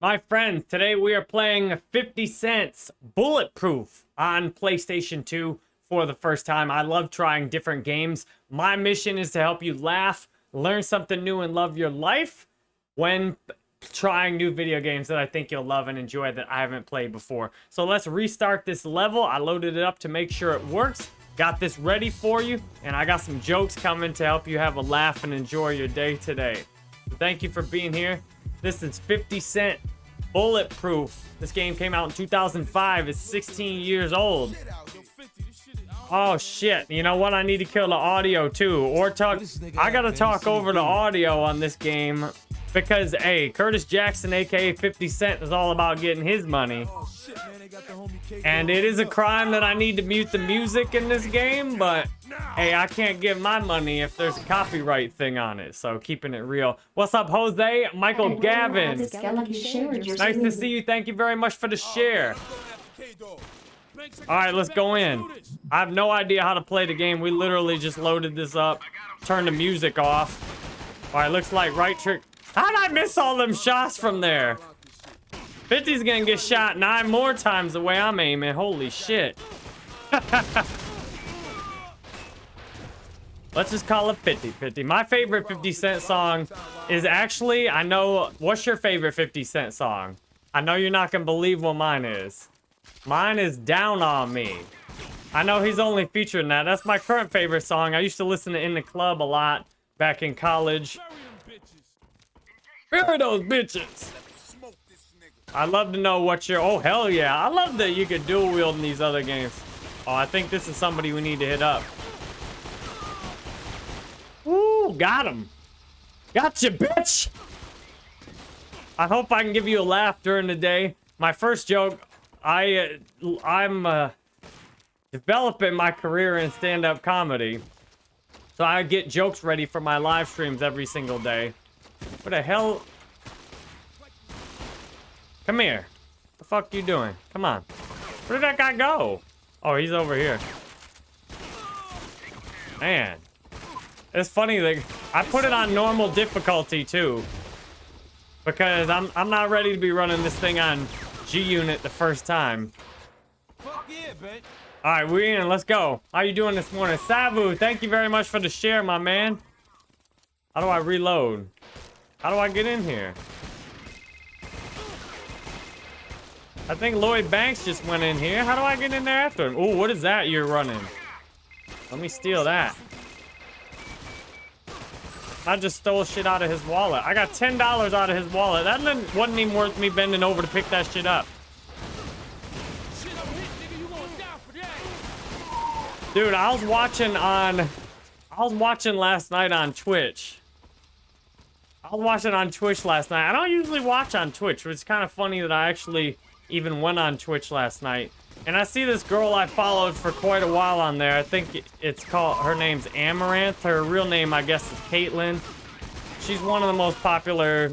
My friends, today we are playing 50 Cents Bulletproof on PlayStation 2 for the first time. I love trying different games. My mission is to help you laugh, learn something new, and love your life when trying new video games that I think you'll love and enjoy that I haven't played before. So let's restart this level. I loaded it up to make sure it works. Got this ready for you, and I got some jokes coming to help you have a laugh and enjoy your day today. Thank you for being here. This is 50 Cent Bulletproof. This game came out in 2005. It's 16 years old. Oh shit. You know what? I need to kill the audio too. Or talk. I gotta talk over the audio on this game. Because, hey, Curtis Jackson, aka 50 Cent, is all about getting his money. And it is a crime that I need to mute the music in this game, but hey, I can't give my money if there's a copyright thing on it. So keeping it real. What's up, Jose? Michael Gavin. Nice to see you. Thank you very much for the share. All right, let's go in. I have no idea how to play the game. We literally just loaded this up, turned the music off. All right, looks like right trick. How'd I miss all them shots from there? 50's gonna get shot nine more times the way I'm aiming. Holy shit. Let's just call it 50-50. My favorite 50 Cent song is actually, I know, what's your favorite 50 Cent song? I know you're not gonna believe what mine is. Mine is Down On Me. I know he's only featuring that. That's my current favorite song. I used to listen to In the Club a lot back in college. Bury those bitches. I'd love to know what your... Oh, hell yeah. I love that you could dual wield in these other games. Oh, I think this is somebody we need to hit up. Ooh, got him. Gotcha, bitch. I hope I can give you a laugh during the day. My first joke, I, uh, I'm uh, developing my career in stand-up comedy. So I get jokes ready for my live streams every single day. What the hell? Come here. The fuck you doing? Come on. Where did that guy go? Oh, he's over here. Man. It's funny that I put it on normal difficulty too. Because I'm I'm not ready to be running this thing on G-Unit the first time. Fuck yeah, bitch. Alright, we in. Let's go. How you doing this morning? Savu, thank you very much for the share, my man. How do I reload? How do I get in here? I think Lloyd Banks just went in here. How do I get in there after him? Oh, what is that you're running? Let me steal that. I just stole shit out of his wallet. I got $10 out of his wallet. That wasn't even worth me bending over to pick that shit up. Dude, I was watching on... I was watching last night on Twitch. I was watching on Twitch last night. I don't usually watch on Twitch, but it's kind of funny that I actually even went on Twitch last night. And I see this girl I followed for quite a while on there. I think it's called, her name's Amouranth. Her real name, I guess, is Caitlyn. She's one of the most popular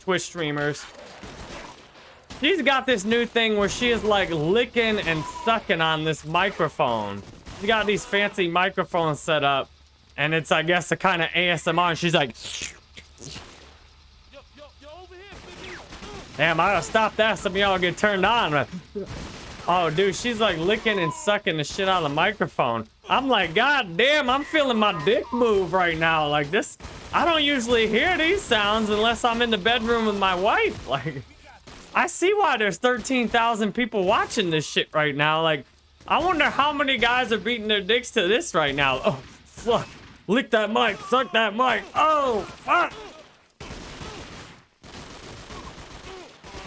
Twitch streamers. She's got this new thing where she is like licking and sucking on this microphone. She's got these fancy microphones set up. And it's, I guess, a kind of ASMR. And she's like... Damn, I gotta stop that. Some y'all get turned on. Oh, dude, she's like licking and sucking the shit out of the microphone. I'm like, God damn, I'm feeling my dick move right now. Like this, I don't usually hear these sounds unless I'm in the bedroom with my wife. Like, I see why there's 13,000 people watching this shit right now. Like, I wonder how many guys are beating their dicks to this right now. Oh, fuck. Lick that mic, suck that mic. Oh, fuck.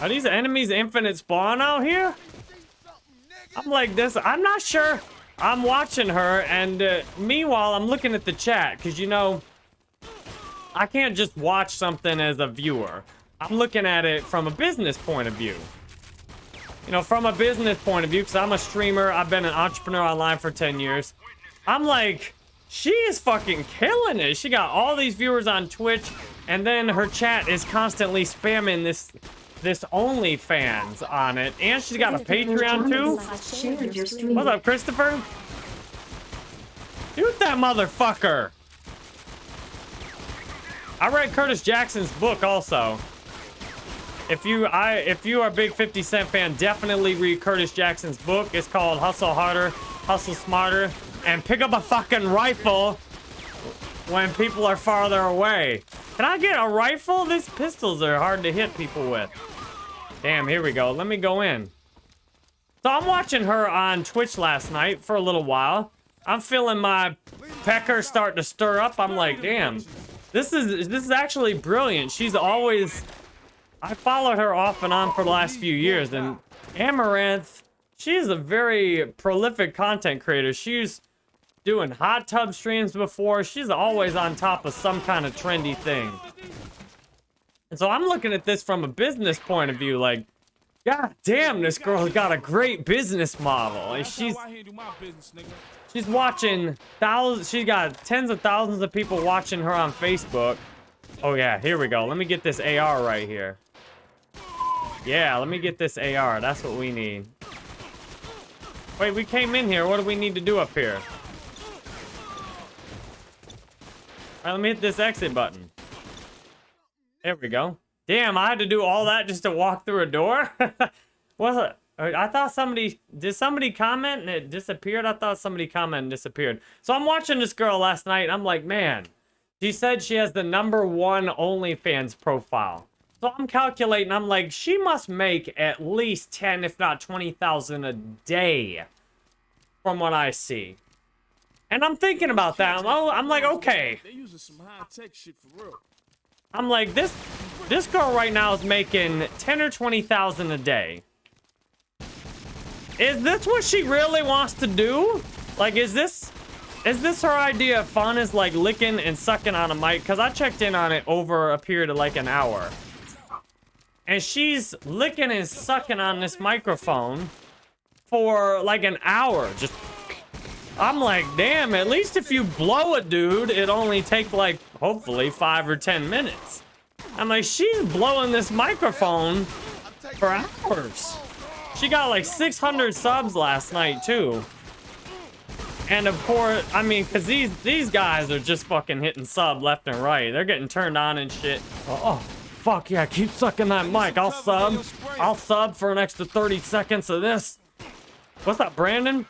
Are these enemies infinite spawn out here? I'm like this. I'm not sure. I'm watching her, and uh, meanwhile, I'm looking at the chat, because, you know, I can't just watch something as a viewer. I'm looking at it from a business point of view. You know, from a business point of view, because I'm a streamer. I've been an entrepreneur online for 10 years. I'm like, she is fucking killing it. She got all these viewers on Twitch, and then her chat is constantly spamming this this OnlyFans on it. And she's got a Patreon too. What's up, Christopher? Shoot that motherfucker. I read Curtis Jackson's book also. if you I if you are a big 50 Cent fan, definitely read Curtis Jackson's book. It's called Hustle Harder, Hustle Smarter, and pick up a fucking rifle when people are farther away. Can I get a rifle? These pistols are hard to hit people with. Damn, here we go. Let me go in. So I'm watching her on Twitch last night for a little while. I'm feeling my pecker start to stir up. I'm like, damn, this is this is actually brilliant. She's always I followed her off and on for the last few years, and Amouranth, she's a very prolific content creator. She's doing hot tub streams before. She's always on top of some kind of trendy thing. And so I'm looking at this from a business point of view, like, God damn, this girl's got a great business model. And she's she's watching thousands. She's got tens of thousands of people watching her on Facebook. Oh yeah, here we go. Let me get this AR right here. Yeah, let me get this AR. That's what we need. Wait, we came in here. What do we need to do up here? All right, let me hit this exit button. There we go. Damn, I had to do all that just to walk through a door? Was it? Uh, I thought somebody... Did somebody comment and it disappeared? I thought somebody commented and disappeared. So I'm watching this girl last night. And I'm like, man. She said she has the number one OnlyFans profile. So I'm calculating, I'm like, she must make at least 10, if not 20,000 a day from what I see. And I'm thinking about that. I'm, I'm like, okay. They using some high-tech shit for real. I'm like, this this girl right now is making 10 or 20,000 a day. Is this what she really wants to do? Like, is this is this her idea of fun is like licking and sucking on a mic? Because I checked in on it over a period of like an hour. And she's licking and sucking on this microphone for like an hour. Just, I'm like, damn, at least if you blow a dude, it only take like, hopefully, five or 10 minutes. I'm like, she's blowing this microphone for hours. She got like 600 subs last night, too. And of course, I mean, because these, these guys are just fucking hitting sub left and right. They're getting turned on and shit. Oh, oh fuck yeah, keep sucking that mic. I'll sub. I'll sub for an extra 30 seconds of this. What's up, Brandon?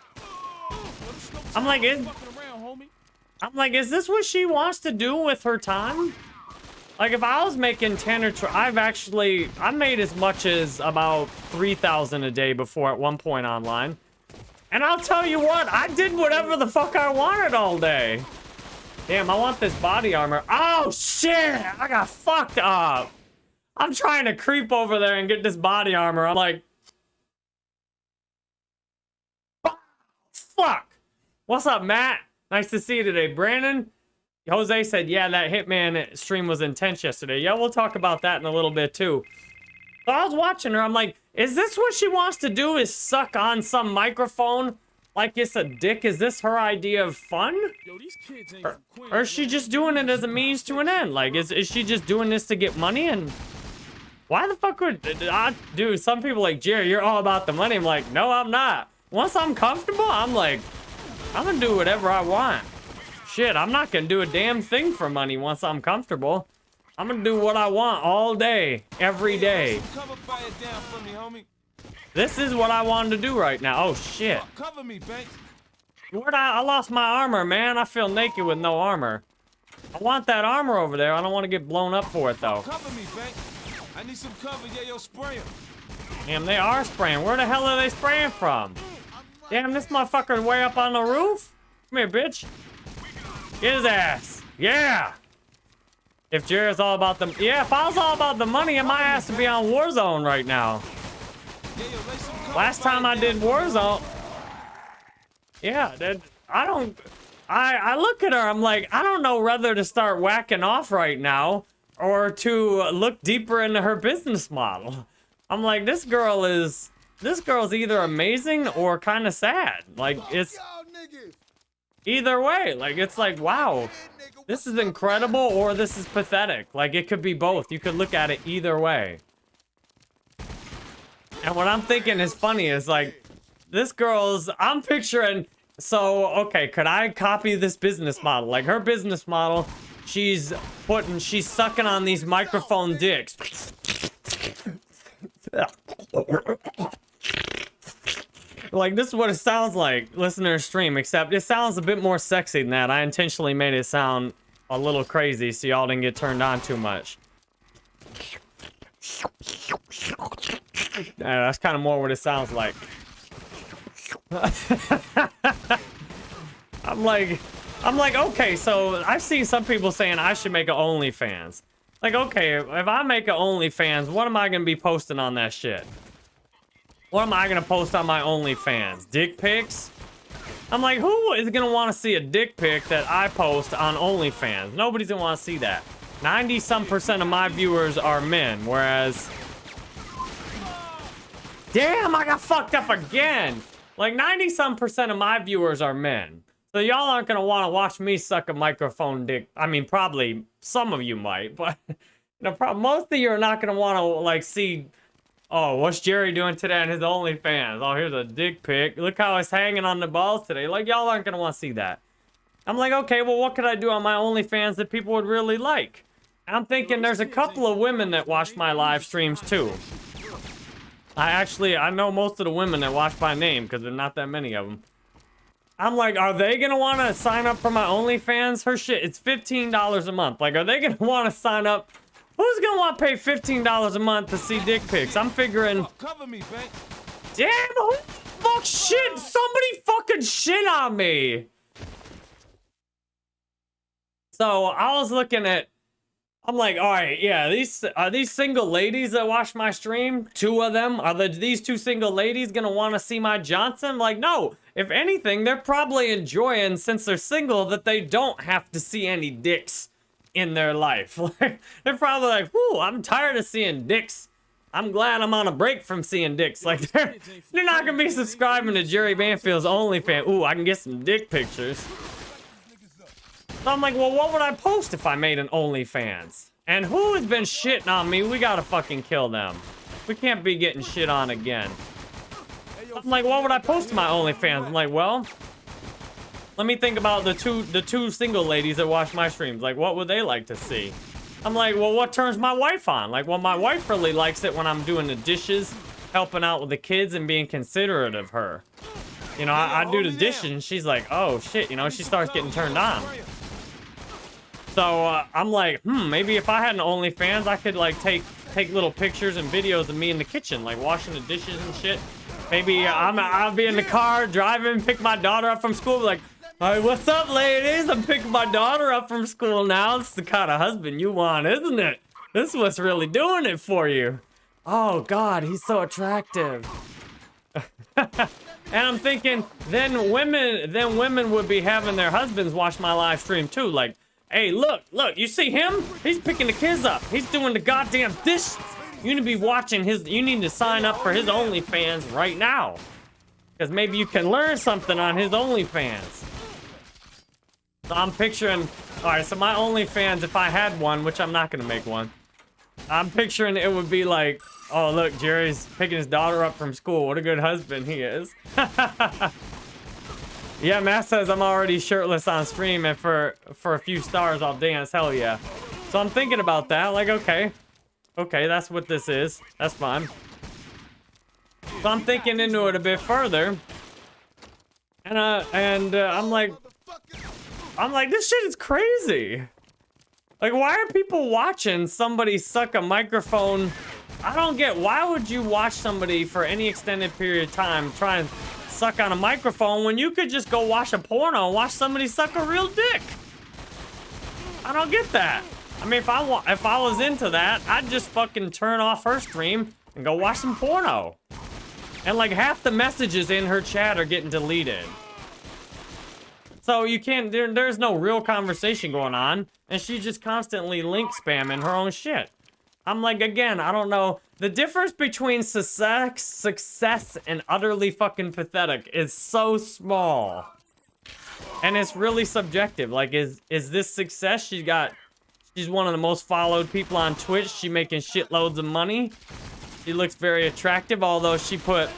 I'm like, is, I'm like, is this what she wants to do with her time? Like, if I was making 10 or 12, I've actually, I made as much as about 3,000 a day before at one point online. And I'll tell you what, I did whatever the fuck I wanted all day. Damn, I want this body armor. Oh, shit! I got fucked up. I'm trying to creep over there and get this body armor. I'm like... Fuck! What's up, Matt? Nice to see you today. Brandon? Jose said, yeah, that Hitman stream was intense yesterday. Yeah, we'll talk about that in a little bit, too. So I was watching her. I'm like, is this what she wants to do is suck on some microphone like it's a dick? Is this her idea of fun? Yo, or, or, is she just doing it as a means to an end? Like, is, is she just doing this to get money and why the fuck would... I, dude, some people like, Jerry, you're all about the money. I'm like, no, I'm not. Once I'm comfortable, I'm like, I'm gonna do whatever I want. Shit, I'm not gonna do a damn thing for money once I'm comfortable. I'm gonna do what I want all day, every day. This is what I wanted to do right now. Oh, shit. Cover me, Where'd I... I lost my armor, man. I feel naked with no armor. I want that armor over there. I don't want to get blown up for it, though. Cover me, I need some cover. Yeah, yo, spray them. Damn, they are spraying. Where the hell are they spraying from? Damn, this motherfucker's way up on the roof. Come here, bitch. Get his ass. Yeah. If Jared's all about the... Yeah, if I was all about the money, my ass to be on Warzone right now. Last time I did Warzone... Yeah, that, I don't... I, I look at her, I'm like, I don't know whether to start whacking off right now or to look deeper into her business model. I'm like, this girl is, this girl's either amazing or kind of sad. Like, it's either way. Like, it's like, wow, this is incredible or this is pathetic. Like, it could be both. You could look at it either way. And what I'm thinking is funny is like, this girl's, I'm picturing, so, okay, could I copy this business model? Like, her business model She's putting, she's sucking on these microphone dicks. like this is what it sounds like listening to stream, except it sounds a bit more sexy than that. I intentionally made it sound a little crazy so y'all didn't get turned on too much. Yeah, that's kind of more what it sounds like. I'm like, I'm like, okay, so I've seen some people saying I should make an OnlyFans. Like, okay, if I make an OnlyFans, what am I gonna be posting on that shit? What am I gonna post on my OnlyFans? Dick pics? I'm like, who is gonna want to see a dick pic that I post on OnlyFans? Nobody's gonna want to see that. 90 some percent of my viewers are men, whereas... Damn, I got fucked up again! Like 90 some percent of my viewers are men. So y'all aren't gonna want to watch me suck a microphone dick. I mean, probably some of you might, but you know, most of you are not gonna want to like see. Oh, what's Jerry doing today on his OnlyFans? Oh, here's a dick pic. Look how it's hanging on the balls today. Like y'all aren't gonna want to see that. I'm like, okay, well, what could I do on my OnlyFans that people would really like? I'm thinking there's a couple of women that watch my live streams too. I actually, I know most of the women that watch by name because there's not that many of them. I'm like, are they gonna want to sign up for my OnlyFans? Her shit, it's $15 a month. Like, are they gonna want to sign up? Who's gonna want to pay $15 a month to see dick pics? I'm figuring. Oh, cover me, Bank. Damn, who fuck shit? Somebody fucking shit on me. So I was looking at I'm like, all right, yeah, these are these single ladies that watch my stream. Two of them are the these two single ladies gonna want to see my Johnson? Like, no. If anything, they're probably enjoying since they're single that they don't have to see any dicks in their life. They're probably like, whoo, I'm tired of seeing dicks. I'm glad I'm on a break from seeing dicks. Like, they're, they're not gonna be subscribing to Jerry Banfield's OnlyFans. Ooh, I can get some dick pictures. So I'm like, well, what would I post if I made an OnlyFans? And who has been shitting on me? We gotta fucking kill them. We can't be getting shit on again. I'm like, what would I post to my OnlyFans? I'm like, well, let me think about the two the two single ladies that watch my streams. Like, what would they like to see? I'm like, well, what turns my wife on? Like, well, my wife really likes it when I'm doing the dishes, helping out with the kids, and being considerate of her. You know, I, I do the dishes, and she's like, oh, shit, you know, she starts getting turned on. So uh, I'm like, hmm, maybe if I had an OnlyFans, I could like take take little pictures and videos of me in the kitchen, like washing the dishes and shit. Maybe I'm I'll be in the car driving, pick my daughter up from school, like, hey, what's up, ladies? I'm picking my daughter up from school now. It's the kind of husband you want, isn't it? This is what's really doing it for you. Oh God, he's so attractive. and I'm thinking, then women, then women would be having their husbands watch my live stream too, like. Hey, look, look, you see him? He's picking the kids up. He's doing the goddamn dishes. You need to be watching his, you need to sign up for his OnlyFans right now. Because maybe you can learn something on his OnlyFans. So I'm picturing, all right, so my OnlyFans, if I had one, which I'm not going to make one, I'm picturing it would be like, oh, look, Jerry's picking his daughter up from school. What a good husband he is. Yeah, Matt says I'm already shirtless on stream, and for for a few stars, I'll dance. Hell yeah. So I'm thinking about that. Like, okay, okay, that's what this is. That's fine. So I'm thinking into it a bit further, and uh, and uh, I'm like, I'm like, this shit is crazy. Like, why are people watching somebody suck a microphone? I don't get. Why would you watch somebody for any extended period of time try and suck on a microphone when you could just go watch a porno and watch somebody suck a real dick. I don't get that. I mean, if I if I was into that, I'd just fucking turn off her stream and go watch some porno. And like half the messages in her chat are getting deleted. So you can't, there, there's no real conversation going on. And she's just constantly link spamming her own shit. I'm like, again, I don't know. The difference between success, success and utterly fucking pathetic is so small. And it's really subjective. Like, is is this success? She's got, she's one of the most followed people on Twitch. She making shitloads of money. She looks very attractive, although she put,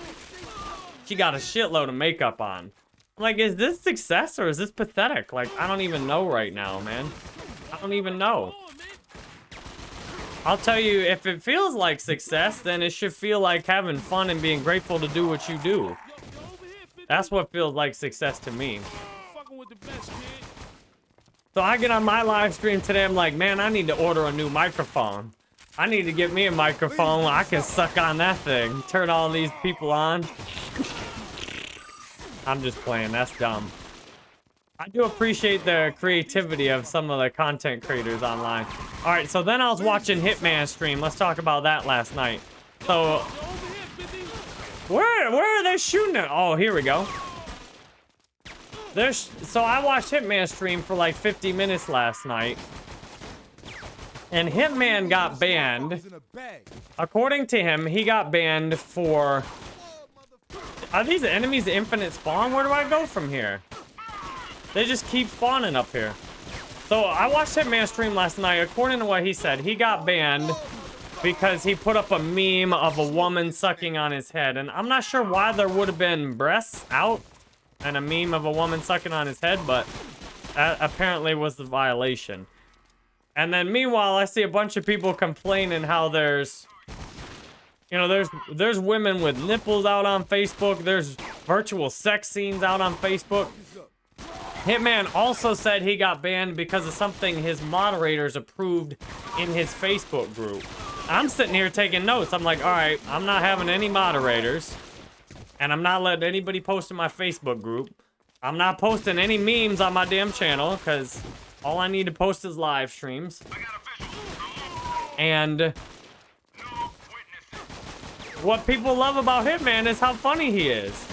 she got a shitload of makeup on. Like, is this success or is this pathetic? Like, I don't even know right now, man. I don't even know. I'll tell you, if it feels like success, then it should feel like having fun and being grateful to do what you do. That's what feels like success to me. So I get on my live stream today. I'm like, man, I need to order a new microphone. I need to get me a microphone. I can suck on that thing. Turn all these people on. I'm just playing. That's dumb. I do appreciate the creativity of some of the content creators online. All right, so then I was watching Hitman stream. Let's talk about that last night. So Over here, 50. where where are they shooting it? Oh, here we go. There's so I watched Hitman stream for like 50 minutes last night. And Hitman got banned. According to him, he got banned for Are these enemies infinite spawn? Where do I go from here? They just keep spawning up here. So I watched Hitman stream last night. According to what he said, he got banned because he put up a meme of a woman sucking on his head. And I'm not sure why there would have been breasts out and a meme of a woman sucking on his head, but that apparently was the violation. And then meanwhile, I see a bunch of people complaining how there's you know, there's there's women with nipples out on Facebook. There's virtual sex scenes out on Facebook. Hitman also said he got banned because of something his moderators approved in his Facebook group. I'm sitting here taking notes. I'm like, all right, I'm not having any moderators. And I'm not letting anybody post in my Facebook group. I'm not posting any memes on my damn channel because all I need to post is live streams. And what people love about Hitman is how funny he is.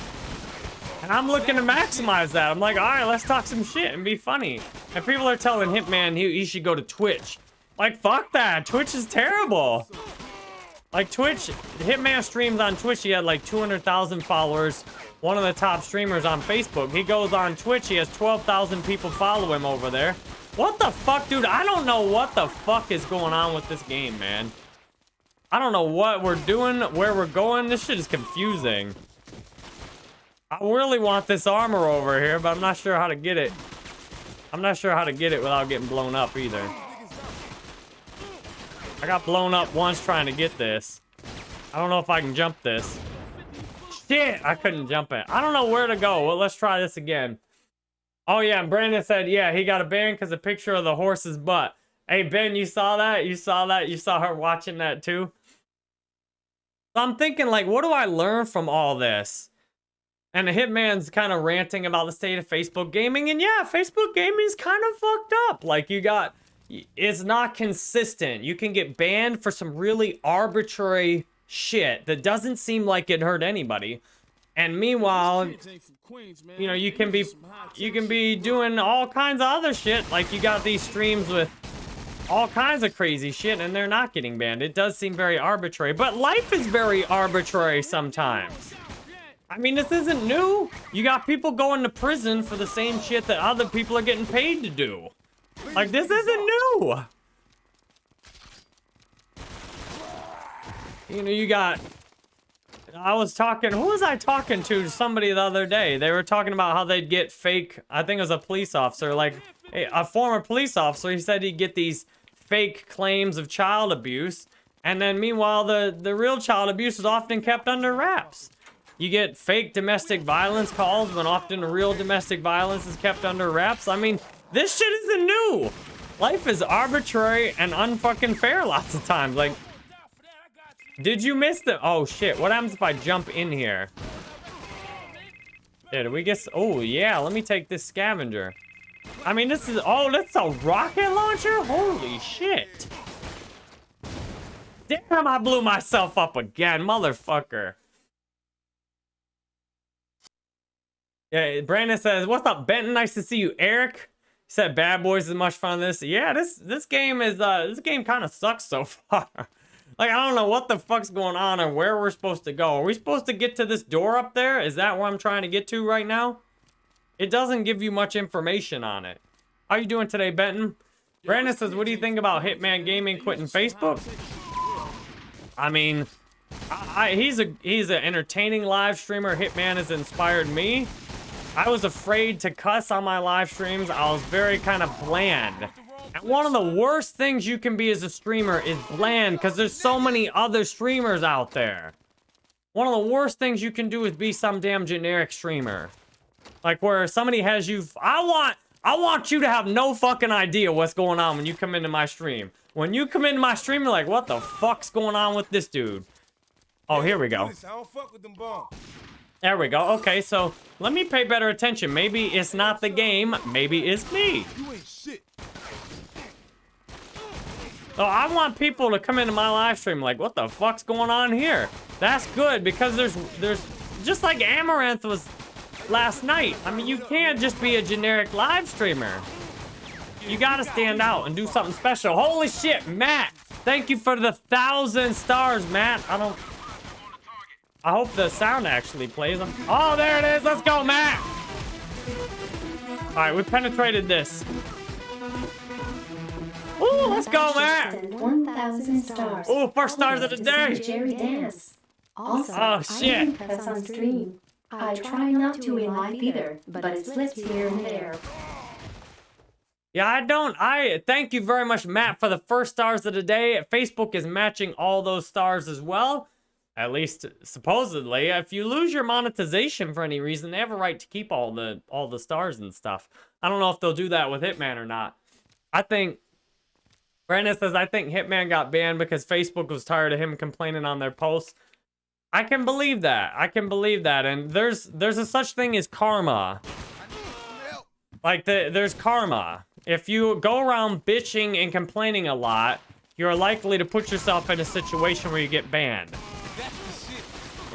And I'm looking to maximize that. I'm like, all right, let's talk some shit and be funny. And people are telling Hitman he, he should go to Twitch. Like, fuck that. Twitch is terrible. Like, Twitch, Hitman streams on Twitch. He had like 200,000 followers. One of the top streamers on Facebook. He goes on Twitch. He has 12,000 people follow him over there. What the fuck, dude? I don't know what the fuck is going on with this game, man. I don't know what we're doing, where we're going. This shit is confusing. I really want this armor over here, but I'm not sure how to get it. I'm not sure how to get it without getting blown up either. I got blown up once trying to get this. I don't know if I can jump this. Shit, I couldn't jump it. I don't know where to go. Well, let's try this again. Oh, yeah, and Brandon said, yeah, he got a ban because a picture of the horse's butt. Hey, Ben, you saw that? You saw that? You saw her watching that too? So I'm thinking, like, what do I learn from all this? And the Hitman's kind of ranting about the state of Facebook gaming. And yeah, Facebook gaming is kind of fucked up. Like, you got, it's not consistent. You can get banned for some really arbitrary shit that doesn't seem like it hurt anybody. And meanwhile, you know, you can be, you can be doing all kinds of other shit. Like, you got these streams with all kinds of crazy shit and they're not getting banned. It does seem very arbitrary, but life is very arbitrary sometimes. I mean, this isn't new. You got people going to prison for the same shit that other people are getting paid to do. Like, this isn't new. You know, you got... I was talking... Who was I talking to? Somebody the other day. They were talking about how they'd get fake... I think it was a police officer. Like, a a former police officer. He said he'd get these fake claims of child abuse. And then meanwhile, the, the real child abuse is often kept under wraps. You get fake domestic violence calls when often real domestic violence is kept under wraps. I mean, this shit isn't new. Life is arbitrary and unfucking fair lots of times. Like, did you miss the... Oh, shit. What happens if I jump in here? Yeah, did we get... Oh, yeah. Let me take this scavenger. I mean, this is... Oh, that's a rocket launcher? Holy shit. Damn, I blew myself up again. Motherfucker. Yeah, Brandon says, "What's up, Benton? Nice to see you, Eric." Said, "Bad Boys is much fun." This, yeah, this this game is uh this game kind of sucks so far. like I don't know what the fuck's going on or where we're supposed to go. Are we supposed to get to this door up there? Is that where I'm trying to get to right now? It doesn't give you much information on it. How you doing today, Benton? Brandon says, "What do you think about Hitman Gaming quitting Facebook?" I mean, I, I, he's a he's an entertaining live streamer. Hitman has inspired me. I was afraid to cuss on my live streams. I was very kind of bland. And one of the worst things you can be as a streamer is bland because there's so many other streamers out there. one of the worst things you can do is be some damn generic streamer. Like where somebody has you, I want, I want you to have no fucking idea what's going on when you come into my stream. When you come into my stream, you're like, what the fuck's going on with this dude? Oh, here we go. I don't fuck with them bombs. There we go. Okay, so let me pay better attention. Maybe it's not the game. Maybe it's me. You ain't shit. So I want people to come into my live stream like, what the fuck's going on here? That's good because there's there's just like Amouranth was last night. I mean, you can't just be a generic live streamer. You gotta stand out and do something special. Holy shit, Matt! Thank you for the thousand stars, Matt. I don't. I hope the sound actually plays. Oh, there it is. Let's go, Matt. All right, we penetrated this. Ooh, let's go, Matt. Send 1,000 stars. Ooh, first stars of the day. Jerry dance. Also, Oh, shit. don't on stream. I try not to in life either, but it slips here and there. Yeah, I don't. I thank you very much, Matt, for the first stars of the day. Facebook is matching all those stars as well. At least supposedly. If you lose your monetization for any reason, they have a right to keep all the all the stars and stuff. I don't know if they'll do that with Hitman or not. I think Brandon says I think Hitman got banned because Facebook was tired of him complaining on their posts. I can believe that. I can believe that. And there's there's a such thing as karma. Like the, there's karma. If you go around bitching and complaining a lot, you're likely to put yourself in a situation where you get banned.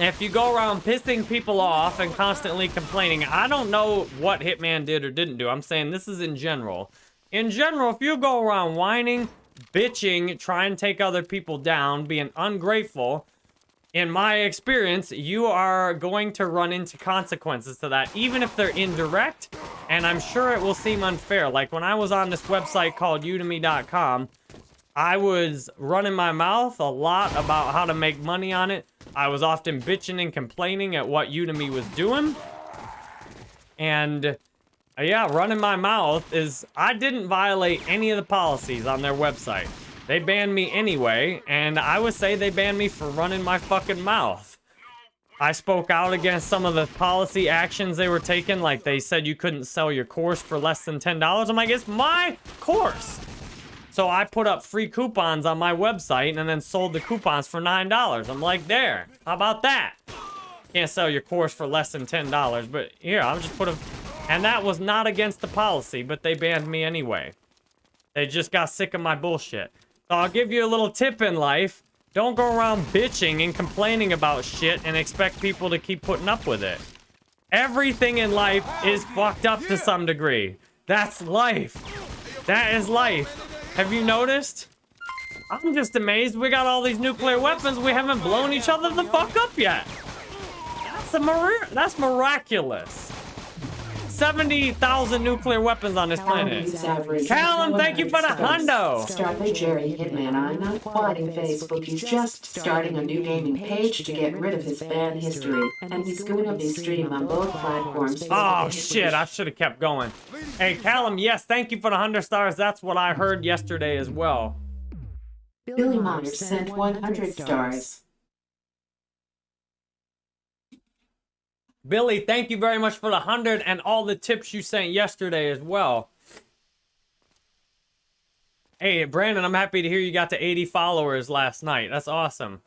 If you go around pissing people off and constantly complaining, I don't know what Hitman did or didn't do. I'm saying this is in general. In general, if you go around whining, bitching, try and take other people down, being ungrateful, in my experience, you are going to run into consequences to that, even if they're indirect. And I'm sure it will seem unfair. Like when I was on this website called udemy.com, I was running my mouth a lot about how to make money on it. I was often bitching and complaining at what Udemy was doing. And yeah, running my mouth is I didn't violate any of the policies on their website. They banned me anyway, and I would say they banned me for running my fucking mouth. I spoke out against some of the policy actions they were taking, like they said you couldn't sell your course for less than $10. I'm like, it's my course. So I put up free coupons on my website and then sold the coupons for $9. I'm like, there, how about that? Can't sell your course for less than $10, but here, I'm just putting... And that was not against the policy, but they banned me anyway. They just got sick of my bullshit. I'll give you a little tip in life. Don't go around bitching and complaining about shit and expect people to keep putting up with it. Everything in life is fucked up to some degree. That's life. That is life. Have you noticed? I'm just amazed we got all these nuclear weapons. We haven't blown each other the fuck up yet. That's a mir- that's miraculous. 70,000 nuclear weapons on this planet. Callum, thank you for the hundo. Start by Jerry Hitman. I'm not quitting Facebook. He's just starting a new gaming page to get rid of his ban history. And he's going to be streaming on both platforms. Oh shit, I should have kept going. Hey Callum, yes, thank you for the 100 stars. That's what I heard yesterday as well. Billy Myers sent 100 stars. Billy, thank you very much for the 100 and all the tips you sent yesterday as well. Hey, Brandon, I'm happy to hear you got to 80 followers last night. That's awesome.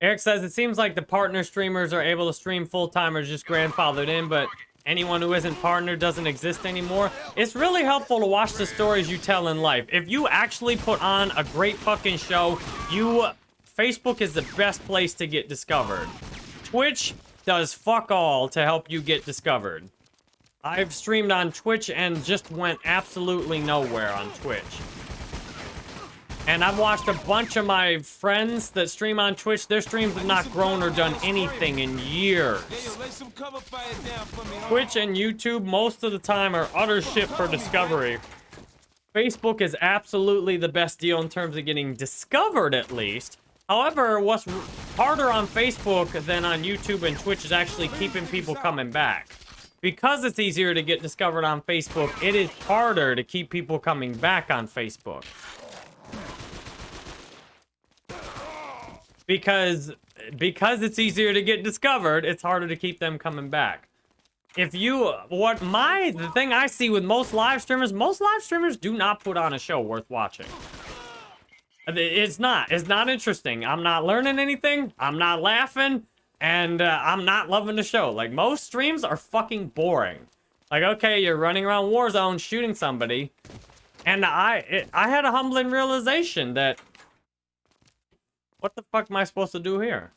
Eric says, it seems like the partner streamers are able to stream full-time or just grandfathered in, but anyone who isn't partner doesn't exist anymore. It's really helpful to watch the stories you tell in life. If you actually put on a great fucking show, you... Facebook is the best place to get discovered. Twitch does fuck all to help you get discovered. I've streamed on Twitch and just went absolutely nowhere on Twitch. And I've watched a bunch of my friends that stream on Twitch. Their streams have not grown or done anything in years. Twitch and YouTube most of the time are utter shit for discovery. Facebook is absolutely the best deal in terms of getting discovered at least. However, what's harder on Facebook than on YouTube and Twitch is actually keeping people coming back. Because it's easier to get discovered on Facebook, it is harder to keep people coming back on Facebook. Because because it's easier to get discovered, it's harder to keep them coming back. If you, what my, the thing I see with most live streamers, most live streamers do not put on a show worth watching. It's not. It's not interesting. I'm not learning anything. I'm not laughing. And uh, I'm not loving the show. Like, most streams are fucking boring. Like, okay, you're running around Warzone shooting somebody. And I, it, I had a humbling realization that... What the fuck am I supposed to do here?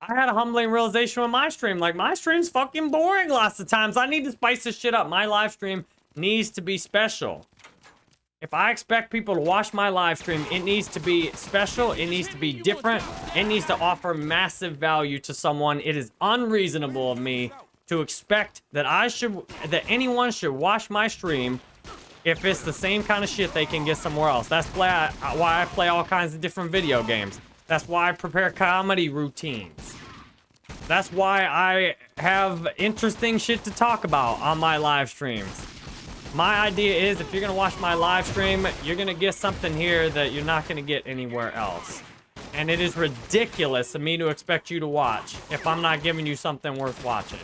I had a humbling realization with my stream. Like, my stream's fucking boring lots of times. I need to spice this shit up. My live stream needs to be special. If I expect people to watch my live stream, it needs to be special. It needs to be different. It needs to offer massive value to someone. It is unreasonable of me to expect that I should, that anyone should watch my stream if it's the same kind of shit they can get somewhere else. That's why I, why I play all kinds of different video games. That's why I prepare comedy routines. That's why I have interesting shit to talk about on my live streams. My idea is if you're going to watch my live stream, you're going to get something here that you're not going to get anywhere else. And it is ridiculous of me to expect you to watch if I'm not giving you something worth watching.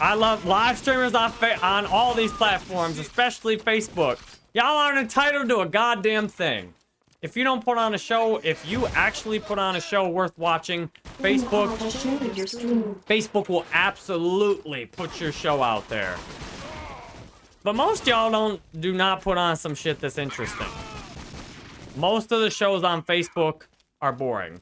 I love live streamers on, on all these platforms, especially Facebook. Y'all aren't entitled to a goddamn thing. If you don't put on a show, if you actually put on a show worth watching, Facebook, Facebook will absolutely put your show out there. But most y'all don't do not put on some shit that's interesting. Most of the shows on Facebook are boring.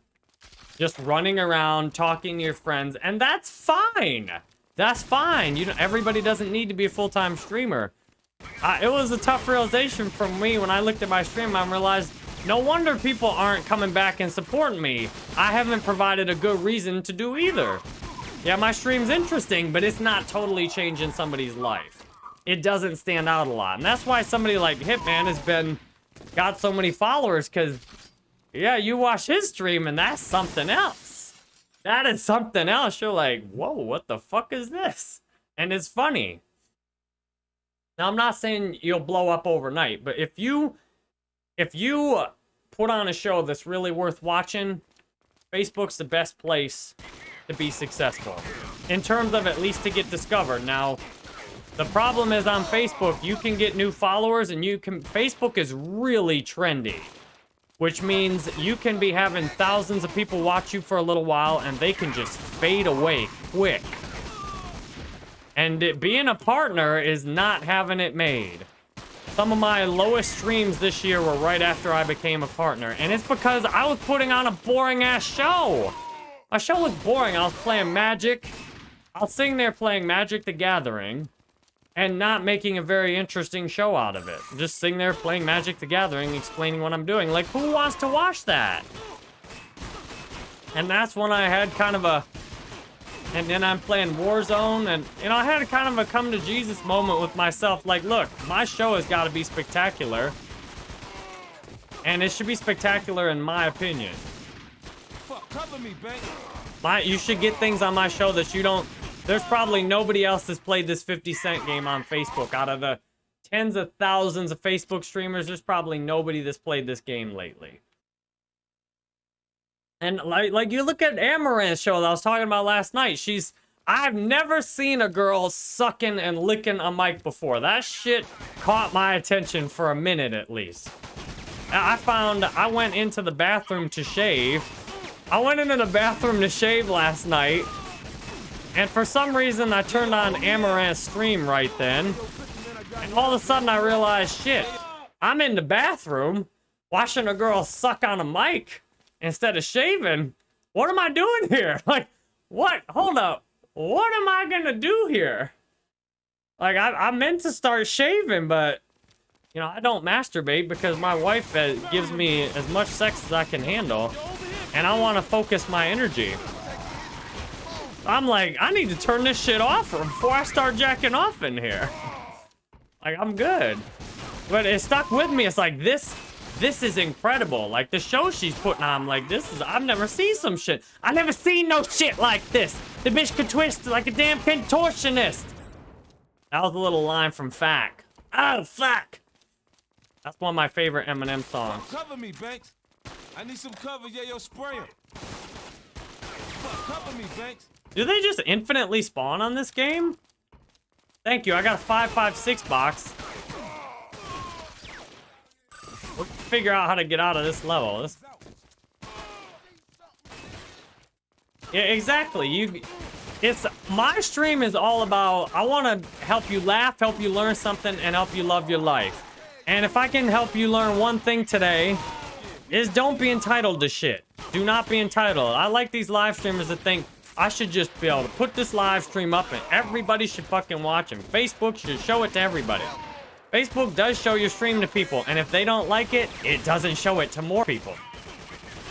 Just running around, talking to your friends, and that's fine. That's fine. You know, everybody doesn't need to be a full-time streamer. Uh, it was a tough realization for me when I looked at my stream. I realized no wonder people aren't coming back and supporting me. I haven't provided a good reason to do either. Yeah, my stream's interesting, but it's not totally changing somebody's life it doesn't stand out a lot. And that's why somebody like Hitman has been got so many followers because yeah, you watch his stream and that's something else. That is something else. You're like, whoa, what the fuck is this? And it's funny. Now, I'm not saying you'll blow up overnight, but if you if you put on a show that's really worth watching, Facebook's the best place to be successful. In terms of at least to get discovered. Now, the problem is on Facebook, you can get new followers and you can... Facebook is really trendy. Which means you can be having thousands of people watch you for a little while and they can just fade away quick. And it, being a partner is not having it made. Some of my lowest streams this year were right after I became a partner. And it's because I was putting on a boring-ass show. My show was boring. I was playing Magic. I was sitting there playing Magic the Gathering and not making a very interesting show out of it. Just sitting there playing Magic the Gathering, explaining what I'm doing. Like, who wants to watch that? And that's when I had kind of a... And then I'm playing Warzone, and, you know, I had kind of a come-to-Jesus moment with myself. Like, look, my show has got to be spectacular. And it should be spectacular in my opinion. Fuck, cover me, babe. My, you should get things on my show that you don't there's probably nobody else that's played this 50 Cent game on Facebook. Out of the tens of thousands of Facebook streamers, there's probably nobody that's played this game lately. And like, like you look at Amouranth's show that I was talking about last night. She's, I've never seen a girl sucking and licking a mic before. That shit caught my attention for a minute at least. I found, I went into the bathroom to shave. I went into the bathroom to shave last night. And for some reason, I turned on Amouranth's stream right then. And all of a sudden, I realized, shit, I'm in the bathroom watching a girl suck on a mic instead of shaving. What am I doing here? Like, what? Hold up. What am I gonna do here? Like, I, I meant to start shaving, but, you know, I don't masturbate because my wife uh, gives me as much sex as I can handle. And I want to focus my energy. I'm like, I need to turn this shit off before I start jacking off in here. Like, I'm good. But it stuck with me. It's like, this, this is incredible. Like, the show she's putting on, like, this is, I've never seen some shit. I never seen no shit like this. The bitch could twist like a damn contortionist. That was a little line from Fack. Oh, fuck. That's one of my favorite Eminem songs. Cover me, Banks. I need some cover. Yeah, yo, spray him. Cover me, Banks. Do they just infinitely spawn on this game? Thank you. I got a 556 box. We'll figure out how to get out of this level. This... Yeah, exactly. You, it's my stream is all about. I want to help you laugh, help you learn something, and help you love your life. And if I can help you learn one thing today, is don't be entitled to shit. Do not be entitled. I like these live streamers that think I should just be able to put this live stream up and everybody should fucking watch him. Facebook should show it to everybody. Facebook does show your stream to people, and if they don't like it, it doesn't show it to more people.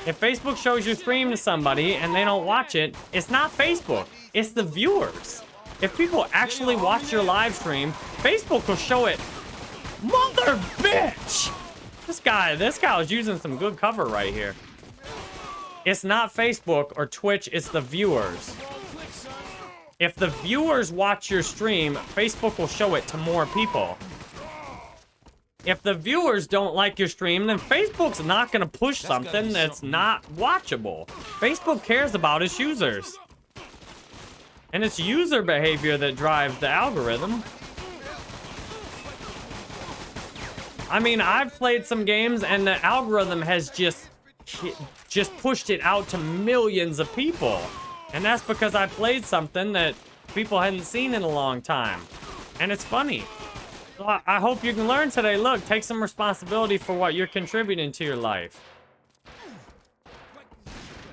If Facebook shows your stream to somebody and they don't watch it, it's not Facebook, it's the viewers. If people actually watch your live stream, Facebook will show it. Mother bitch! This guy, this guy was using some good cover right here. It's not Facebook or Twitch, it's the viewers. If the viewers watch your stream, Facebook will show it to more people. If the viewers don't like your stream, then Facebook's not going to push gotta something that's something. not watchable. Facebook cares about its users. And it's user behavior that drives the algorithm. I mean, I've played some games and the algorithm has just just pushed it out to millions of people. And that's because I played something that people hadn't seen in a long time. And it's funny. So I I hope you can learn today. Look, take some responsibility for what you're contributing to your life.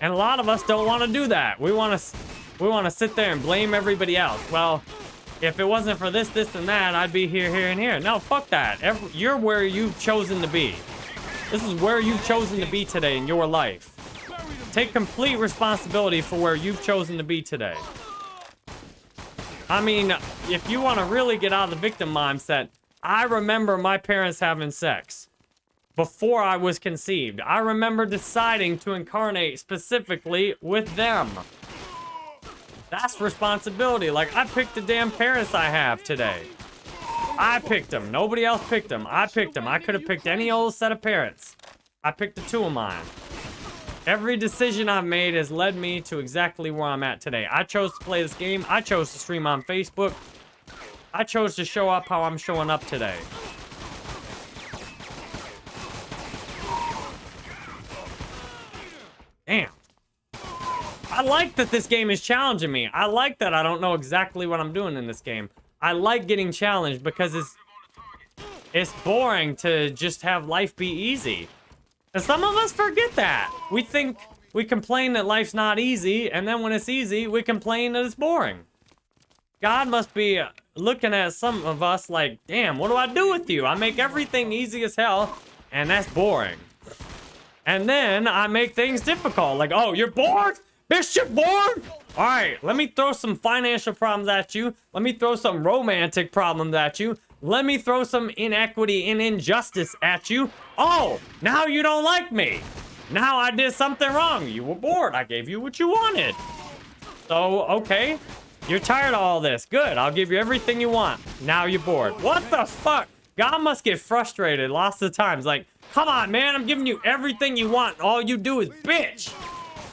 And a lot of us don't want to do that. We want to we want to sit there and blame everybody else. Well, if it wasn't for this, this, and that, I'd be here, here, and here. No, fuck that. Every, you're where you've chosen to be. This is where you've chosen to be today in your life. Take complete responsibility for where you've chosen to be today. I mean, if you want to really get out of the victim mindset, I remember my parents having sex before I was conceived. I remember deciding to incarnate specifically with them. That's responsibility. Like, I picked the damn parents I have today. I picked them. Nobody else picked them. I picked them. I could have picked any old set of parents. I picked the two of mine. Every decision I've made has led me to exactly where I'm at today. I chose to play this game. I chose to stream on Facebook. I chose to show up how I'm showing up today. Damn. I like that this game is challenging me. I like that I don't know exactly what I'm doing in this game. I like getting challenged because it's it's boring to just have life be easy. And some of us forget that. We think we complain that life's not easy, and then when it's easy, we complain that it's boring. God must be uh, looking at some of us like, damn, what do I do with you? I make everything easy as hell, and that's boring. And then I make things difficult. Like, oh, you're bored? Bitch, you're bored? All right, let me throw some financial problems at you. Let me throw some romantic problems at you. Let me throw some inequity and injustice at you. Oh, now you don't like me. Now I did something wrong. You were bored. I gave you what you wanted. So, okay. You're tired of all this. Good. I'll give you everything you want. Now you're bored. What the fuck? God must get frustrated lots of times. Like, come on, man. I'm giving you everything you want. All you do is bitch.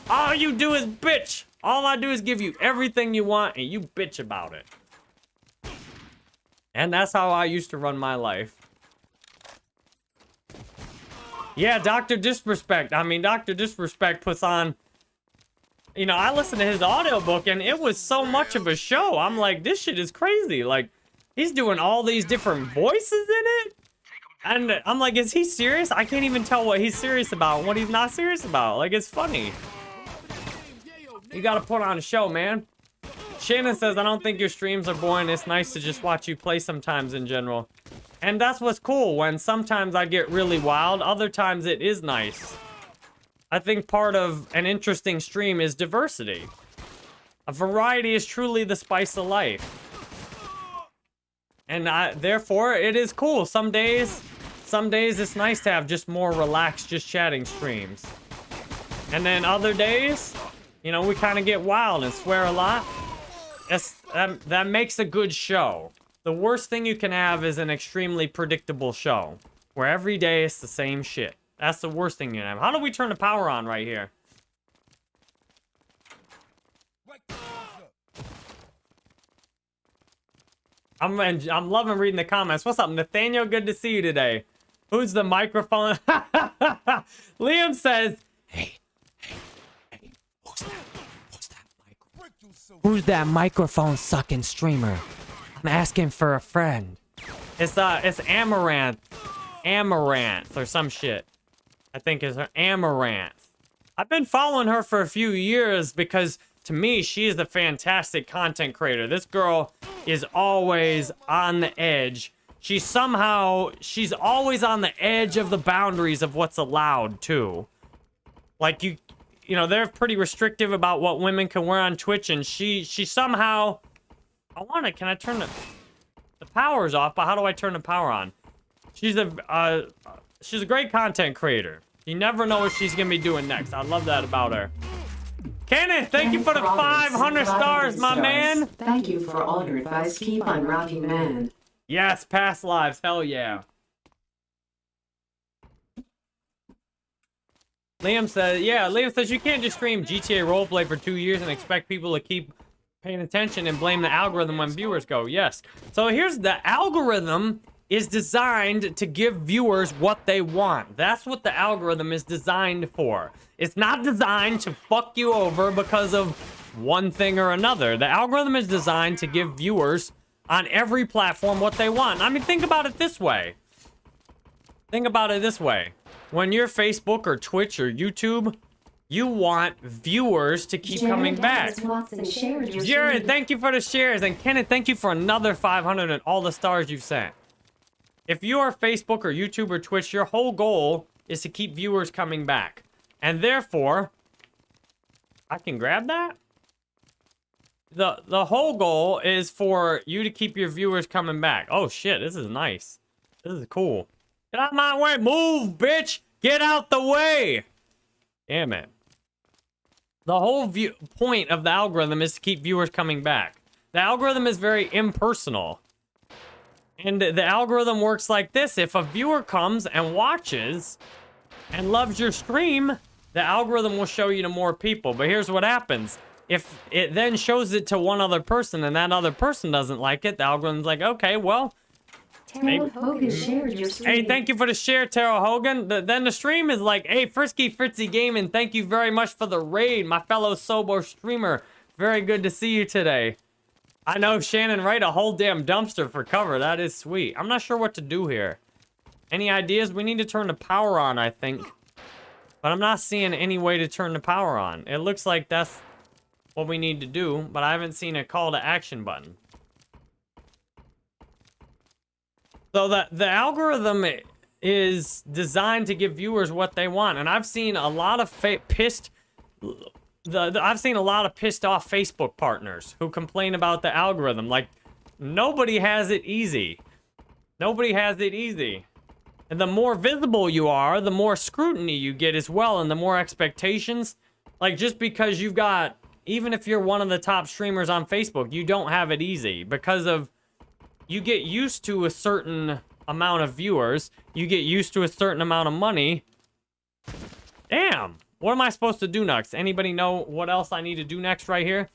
All you do is bitch. All I do is give you everything you want and you bitch about it. And that's how I used to run my life. Yeah, Dr. Disrespect. I mean, Dr. Disrespect puts on... You know, I listened to his audiobook and it was so much of a show. I'm like, this shit is crazy. Like, he's doing all these different voices in it. And I'm like, is he serious? I can't even tell what he's serious about and what he's not serious about. Like, it's funny. You gotta put on a show, man. Shannon says, I don't think your streams are boring. It's nice to just watch you play sometimes in general. And that's what's cool, when sometimes I get really wild, other times it is nice. I think part of an interesting stream is diversity. A variety is truly the spice of life. And I, therefore, it is cool. Some days, some days it's nice to have just more relaxed, just chatting streams. And then other days, you know, we kind of get wild and swear a lot. That's, that, that makes a good show. The worst thing you can have is an extremely predictable show. Where every day it's the same shit. That's the worst thing you can have. How do we turn the power on right here? I'm I'm loving reading the comments. What's up, Nathaniel? Good to see you today. Who's the microphone? Liam says, "Hey, hey, hey, who's that? Who's that microphone? Who's that microphone sucking streamer? I'm asking for a friend. It's uh, it's Amouranth, Amouranth or some shit. I think is her Amouranth. I've been following her for a few years because to me, she is a fantastic content creator. This girl is always on the edge. She somehow, she's always on the edge of the boundaries of what's allowed, too. Like, you, you know, they're pretty restrictive about what women can wear on Twitch, and she, she somehow, I want to, can I turn the, the power's off, but how do I turn the power on? She's a, uh, she's a great content creator. You never know what she's gonna be doing next. I love that about her. Kenneth, thank you for the 500 stars, my man. Thank you for all your advice. Keep on rocking, man. Yes, past lives. Hell yeah. Liam says, yeah, Liam says you can't just stream GTA roleplay for two years and expect people to keep paying attention and blame the algorithm when viewers go. Yes. So here's the algorithm is designed to give viewers what they want. That's what the algorithm is designed for. It's not designed to fuck you over because of one thing or another. The algorithm is designed to give viewers on every platform what they want. I mean, think about it this way. Think about it this way. When you're Facebook or Twitch or YouTube, you want viewers to keep Jared coming back. Dallas Watson shared your Jared, stream. thank you for the shares. And Kenneth, thank you for another 500 and all the stars you've sent. If you are Facebook or YouTube or Twitch, your whole goal is to keep viewers coming back. And therefore, I can grab that? The, the whole goal is for you to keep your viewers coming back. Oh shit, this is nice. This is cool. Get out my way. Move, bitch. Get out the way. Damn it. The whole view point of the algorithm is to keep viewers coming back. The algorithm is very impersonal. And the algorithm works like this. If a viewer comes and watches and loves your stream, the algorithm will show you to more people. But here's what happens. If it then shows it to one other person and that other person doesn't like it, the algorithm's like, okay, well, Terrell Hogan shared your stream. Hey, thank you for the share, Terrell Hogan. The, then the stream is like, hey, Frisky Fritzy Gaming, thank you very much for the raid, my fellow Sobo streamer. Very good to see you today. I know Shannon, right? A whole damn dumpster for cover. That is sweet. I'm not sure what to do here. Any ideas? We need to turn the power on, I think. But I'm not seeing any way to turn the power on. It looks like that's what we need to do, but I haven't seen a call to action button. So the the algorithm is designed to give viewers what they want, and I've seen a lot of pissed. The, the I've seen a lot of pissed off Facebook partners who complain about the algorithm. Like nobody has it easy. Nobody has it easy. And the more visible you are, the more scrutiny you get as well, and the more expectations. Like just because you've got, even if you're one of the top streamers on Facebook, you don't have it easy because of you get used to a certain amount of viewers, you get used to a certain amount of money. Damn. What am I supposed to do next? Anybody know what else I need to do next right here?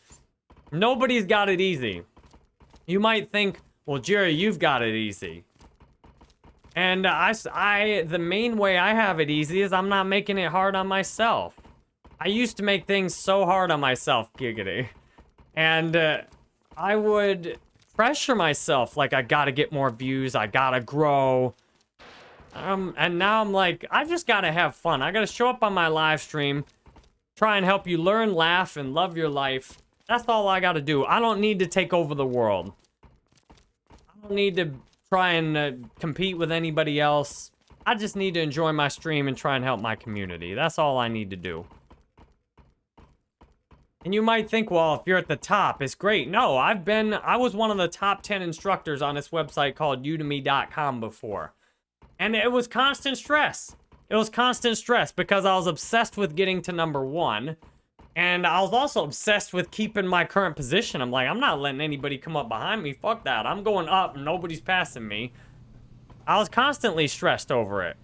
Nobody's got it easy. You might think, well, Jerry, you've got it easy. And I, I, the main way I have it easy is I'm not making it hard on myself. I used to make things so hard on myself, giggity. And uh, I would pressure myself like I gotta get more views, I gotta grow. Um, and now I'm like, I just gotta have fun. I gotta show up on my live stream, try and help you learn, laugh, and love your life. That's all I gotta do. I don't need to take over the world. I don't need to try and uh, compete with anybody else. I just need to enjoy my stream and try and help my community. That's all I need to do. And you might think, well, if you're at the top, it's great. No, I've been, I was one of the top 10 instructors on this website called udemy.com before. And it was constant stress. It was constant stress because I was obsessed with getting to number one. And I was also obsessed with keeping my current position. I'm like, I'm not letting anybody come up behind me. Fuck that. I'm going up and nobody's passing me. I was constantly stressed over it.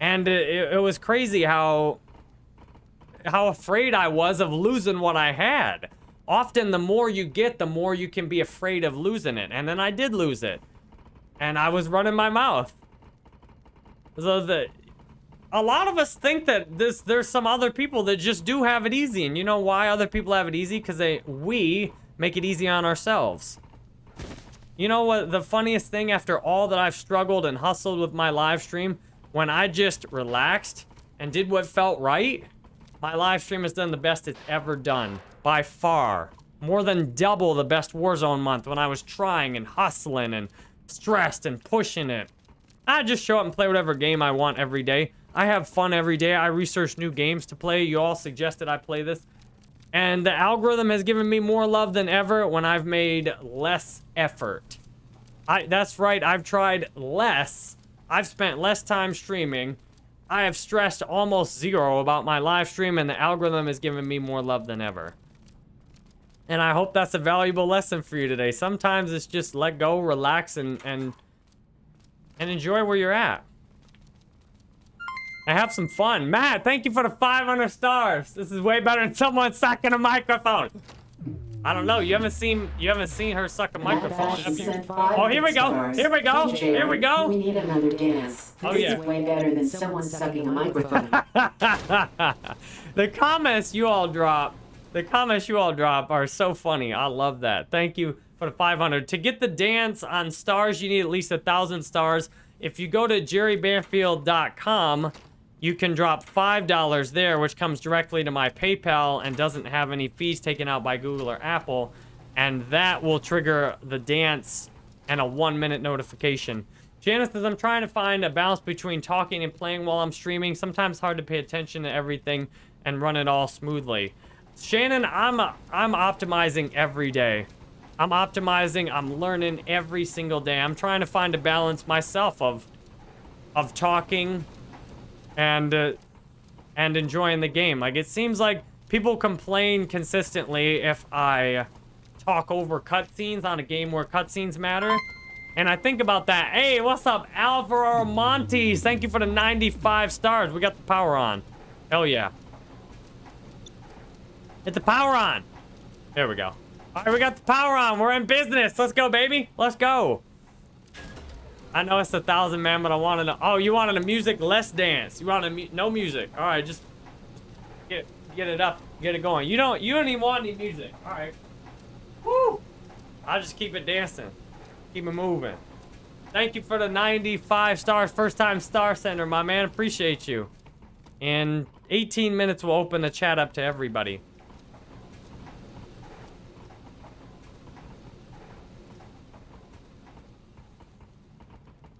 And it, it was crazy how how afraid I was of losing what I had. often the more you get, the more you can be afraid of losing it. And then I did lose it. And I was running my mouth. So the a lot of us think that this there's some other people that just do have it easy. And you know why other people have it easy? Because they we make it easy on ourselves. You know what the funniest thing after all that I've struggled and hustled with my live stream, when I just relaxed and did what felt right, my live stream has done the best it's ever done. By far. More than double the best Warzone month when I was trying and hustling and stressed and pushing it. I just show up and play whatever game I want every day. I have fun every day. I research new games to play. You all suggested I play this. And the algorithm has given me more love than ever when I've made less effort. I that's right, I've tried less. I've spent less time streaming. I have stressed almost zero about my live stream and the algorithm has given me more love than ever. And I hope that's a valuable lesson for you today. Sometimes it's just let go, relax, and and and enjoy where you're at. I have some fun. Matt, thank you for the 500 stars. This is way better than someone sucking a microphone. I don't know. You haven't seen you haven't seen her suck a microphone? Oh, here we go. Here we go. Here we go. We need another dance. Oh, this yeah. is way better than someone sucking a microphone. the comments you all drop, the comments you all drop are so funny. I love that. Thank you for the 500. To get the dance on stars, you need at least a thousand stars. If you go to jerrybanfield.com, you can drop $5 there, which comes directly to my PayPal and doesn't have any fees taken out by Google or Apple. And that will trigger the dance and a one minute notification. Janice says, I'm trying to find a balance between talking and playing while I'm streaming. Sometimes hard to pay attention to everything and run it all smoothly. Shannon, I'm, I'm optimizing every day. I'm optimizing, I'm learning every single day. I'm trying to find a balance myself of, of talking and uh, and enjoying the game. Like it seems like people complain consistently if I talk over cutscenes on a game where cutscenes matter. And I think about that. Hey, what's up, Alvaro Montes? Thank you for the 95 stars. We got the power on. Hell yeah. Hit the power on. There we go. All right, we got the power on. We're in business. Let's go, baby. Let's go. I know it's a thousand, man, but I wanted to. Oh, you wanted a music less dance. You wanted mu no music. All right, just get get it up, get it going. You don't you don't even want any music. All right. Woo! I'll just keep it dancing, keep it moving. Thank you for the 95 stars, first time star sender, my man. Appreciate you. In 18 minutes, we'll open the chat up to everybody.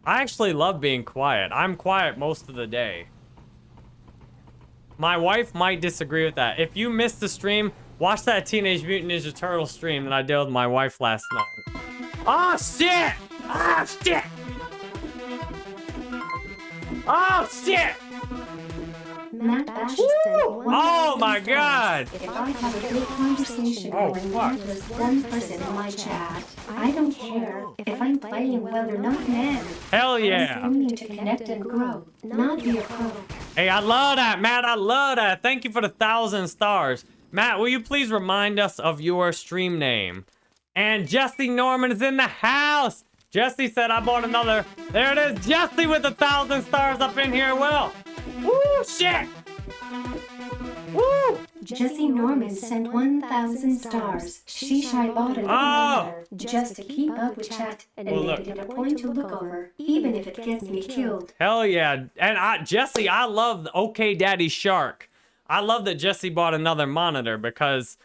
I actually love being quiet. I'm quiet most of the day. My wife might disagree with that. If you missed the stream, watch that Teenage Mutant Ninja Turtle stream that I did with my wife last night. Oh, shit! Oh, shit! Oh, shit! Matt Bash sent Oh my god! If I have a good conversation Oh, going fuck. with one person in my chat, I don't care if I'm playing well or not, man. Hell yeah! I'm yeah! to connect and grow, not be a pro. Hey, I love that, Matt. I love that. Thank you for the thousand stars. Matt, will you please remind us of your stream name? And Jesse Norman is in the house. Jesse said I bought another. There it is. Jesse with a thousand stars up in here. Well, woo, shit. Woo. Jesse Norman sent 1,000 stars. Sheesh, I bought another Oh. just to keep up with chat and Well, make it a point to look over, even if it gets me killed. Hell yeah. And I, Jesse, I love the OK Daddy Shark. I love that Jesse bought another monitor because,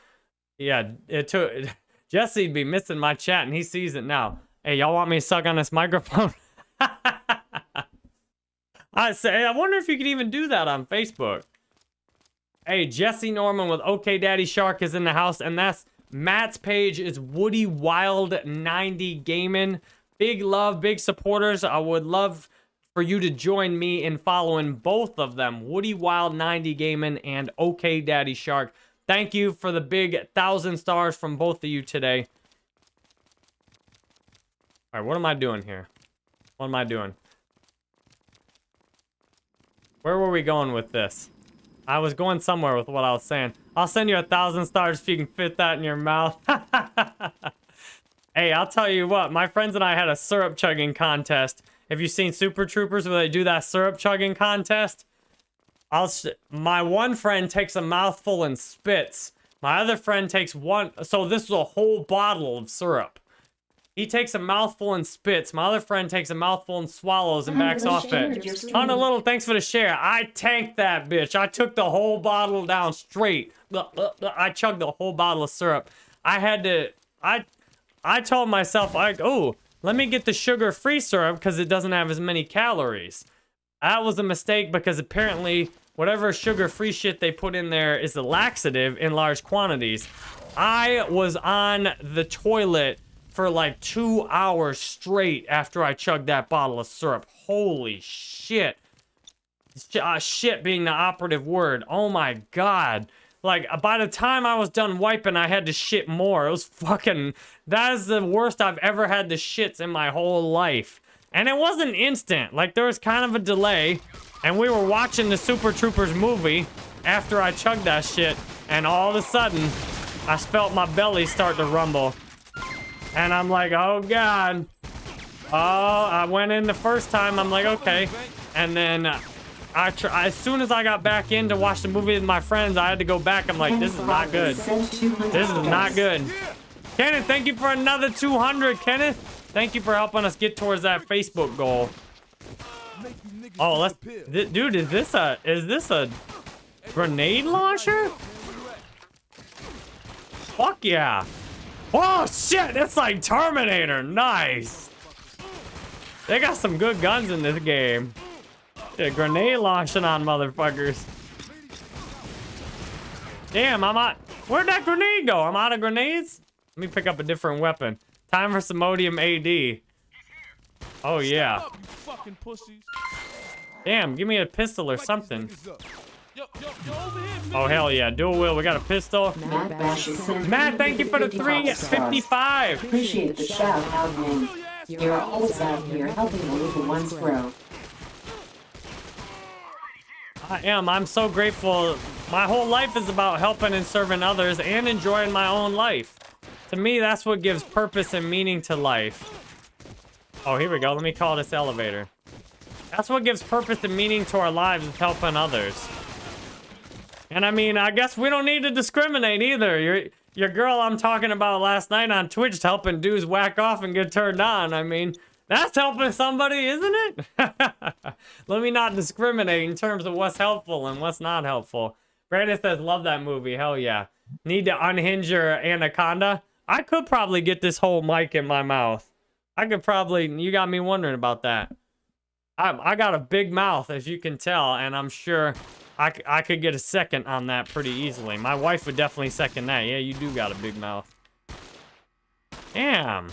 yeah, it took. Jesse'd be missing my chat and he sees it now. Hey, y'all want me to suck on this microphone? I say, I wonder if you could even do that on Facebook. Hey, Jesse Norman with OK Daddy Shark is in the house, and that's Matt's page is Woody Wild 90 Gaming. Big love, big supporters. I would love for you to join me in following both of them, Woody Wild 90 Gaming and OK Daddy Shark. Thank you for the big thousand stars from both of you today. All right, what am I doing here? What am I doing? Where were we going with this? I was going somewhere with what I was saying. I'll send you a thousand stars if you can fit that in your mouth. hey, I'll tell you what, my friends and I had a syrup chugging contest. Have you seen Super Troopers where they do that syrup chugging contest? I'll my one friend takes a mouthful and spits. My other friend takes one. So this is a whole bottle of syrup. He takes a mouthful and spits. My other friend takes a mouthful and swallows and backs off it. On a little, thanks for the share. I tanked that bitch. I took the whole bottle down straight. I chugged the whole bottle of syrup. I had to. I, I told myself, like, oh, let me get the sugar-free syrup because it doesn't have as many calories. That was a mistake because apparently whatever sugar-free shit they put in there is a laxative in large quantities. I was on the toilet for like two hours straight after I chugged that bottle of syrup. Holy shit. Sh- uh, shit being the operative word. Oh my god. Like, uh, by the time I was done wiping, I had to shit more. It was fucking... That is the worst I've ever had the shits in my whole life. And it wasn't instant. Like, there was kind of a delay. And we were watching the Super Troopers movie after I chugged that shit. And all of a sudden, I felt my belly start to rumble. And I'm like, oh god. Oh, I went in the first time. I'm like, okay. And then I tr- as soon as I got back in to watch the movie with my friends, I had to go back. I'm like, this is not good. This is not good. Kenneth, thank you for another 200, Kenneth. Thank you for helping us get towards that Facebook goal. Oh, let's, dude, is this a, is this a grenade launcher? Fuck yeah. Oh shit, it's like Terminator. Nice. They got some good guns in this game. Yeah, grenade launching on motherfuckers. Damn, I'm out. Where'd that grenade go? I'm out of grenades? Let me pick up a different weapon. Time for some Samodium AD. Oh yeah. Up, you fucking pussies. Damn, give me a pistol or something. Yo, yo, yo, Oh hell yeah, dual wheel. We got a pistol. Matt Bash is sent Matt, thank you for the 350 stars. 355. Appreciate the shout out, man. You're always out here helping the little ones grow. I am. I'm so grateful. My whole life is about helping and serving others and enjoying my own life. To me, that's what gives purpose and meaning to life. Oh, here we go. Let me call this elevator. That's what gives purpose and meaning to our lives is helping others. And I mean, I guess we don't need to discriminate either. Your your girl I'm talking about last night on Twitch helping dudes whack off and get turned on. I mean, that's helping somebody, isn't it? Let me not discriminate in terms of what's helpful and what's not helpful. Brandon says, love that movie. Hell yeah. Need to unhinge your anaconda? I could probably get this whole mic in my mouth. I could probably, you got me wondering about that. I, I got a big mouth, as you can tell, and I'm sure I, I could get a second on that pretty easily. My wife would definitely second that. Yeah, you do got a big mouth. Damn.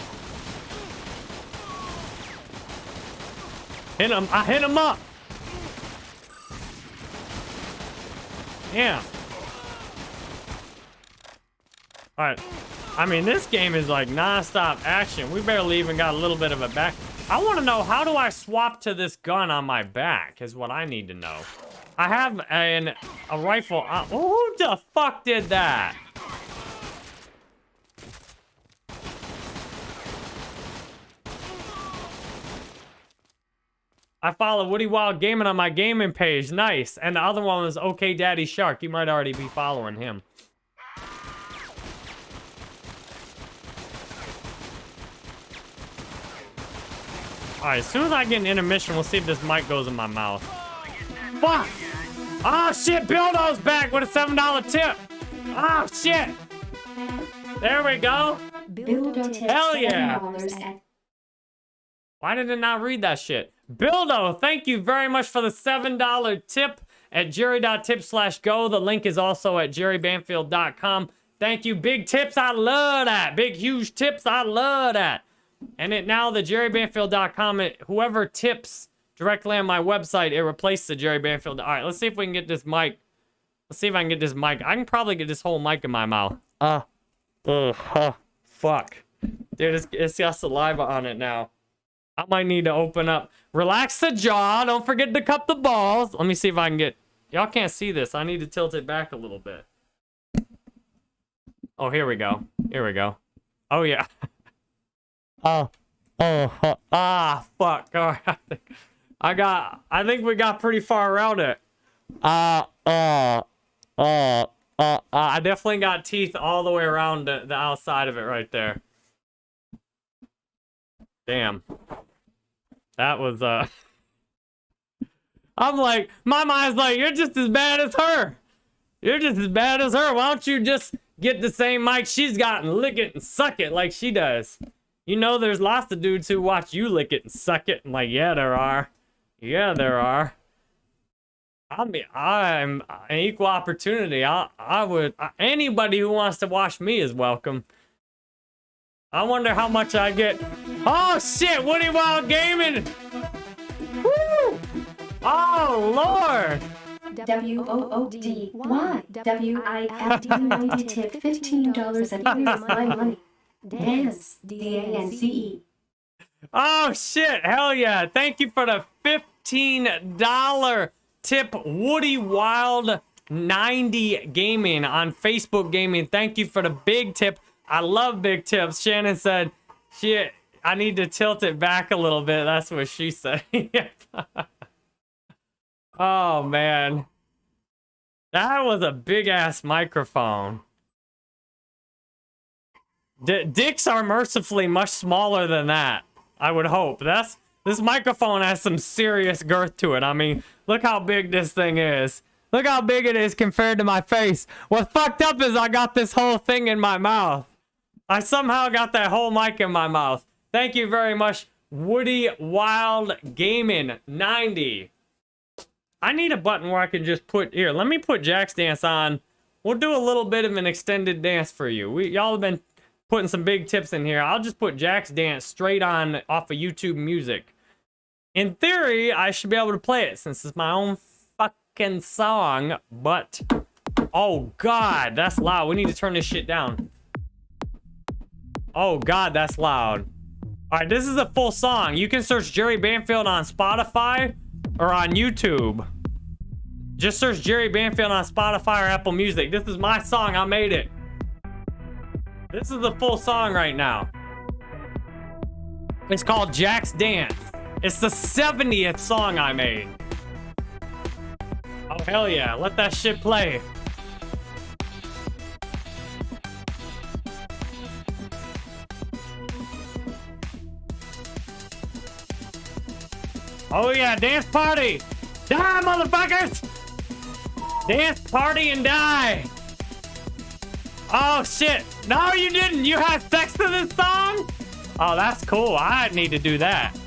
Hit him. I hit him up. Yeah. All right. I mean, this game is like non-stop action. We barely even got a little bit of a back. I want to know how do I swap to this gun on my back is what I need to know. I have an a rifle. Uh, who the fuck did that? I follow Woody Wild Gaming on my gaming page. Nice. And the other one was OK Daddy Shark. You might already be following him. Alright, as soon as I get an intermission, we'll see if this mic goes in my mouth. Fuck! Oh shit, Bildo's back with a $7 tip! Oh shit! There we go! Bildo tips Hell yeah. $7 Why did it not read that shit? Bildo, thank you very much for the $7 tip at jerry.tip slash go. The link is also at jerrybanfield.com. Thank you. Big tips. I love that. Big, huge tips. I love that. And it now the jerrybanfield.com, it, whoever tips directly on my website, it replaces the Jerry Banfield. All right, let's see if we can get this mic. Let's see if I can get this mic. I can probably get this whole mic in my mouth. Uh, ugh, huh, fuck. Dude, it's, it's got saliva on it now. I might need to open up. Relax the jaw. Don't forget to cup the balls. Let me see if I can get... Y'all can't see this. I need to tilt it back a little bit. Oh, here we go. Here we go. Oh yeah. oh. Oh. huh. Ah. Fuck. All right. I got. I think we got pretty far around it. Uh. Uh. Uh. Uh. I definitely got teeth all the way around the, the outside of it right there. Damn. That was uh. I'm like, my mind's like, you're just as bad as her. You're just as bad as her. Why don't you just get the same mic she's got and lick it and suck it like she does? You know, there's lots of dudes who watch you lick it and suck it. I'm like, yeah, there are. Yeah, there are. I mean, I'm an equal opportunity. I, I would, anybody who wants to watch me is welcome. I wonder how much I get. Oh shit, Woody Wild Gaming! Woo! Oh lord! W O O D Y W I F D ninety tip fifteen dollars and here's my money. Dance D A N C E. Oh shit, hell yeah. Thank you for the $15 tip Woody Wild 90 Gaming on Facebook Gaming. Thank you for the big tip. I love big tips. Shannon said, shit, I need to tilt it back a little bit. That's what she said. oh man. That was a big ass microphone. D dicks are mercifully much smaller than that. I would hope. That's this microphone has some serious girth to it. I mean, look how big this thing is. Look how big it is compared to my face. What fucked up is I got this whole thing in my mouth. I somehow got that whole mic in my mouth. Thank you very much, Woody Wild Gaming 90. I need a button where I can just put here. Let me put Jack's dance on. We'll do a little bit of an extended dance for you. We y'all have been putting some big tips in here. I'll just put Jack's dance straight on off of YouTube Music. In theory, I should be able to play it since it's my own fucking song. But oh god, that's loud. We need to turn this shit down. Oh god, that's loud. All right, this is a full song. You can search Jerry Banfield on Spotify or on YouTube. Just search Jerry Banfield on Spotify or Apple Music. This is my song. I made it. This is the full song right now. It's called Jack's Dance. It's the 70th song I made. Oh, hell yeah. Let that shit play. Oh yeah, dance party! Die, motherfuckers! Dance party and die! Oh shit! No, you didn't! You had sex to this song? Oh, that's cool. I need to do that.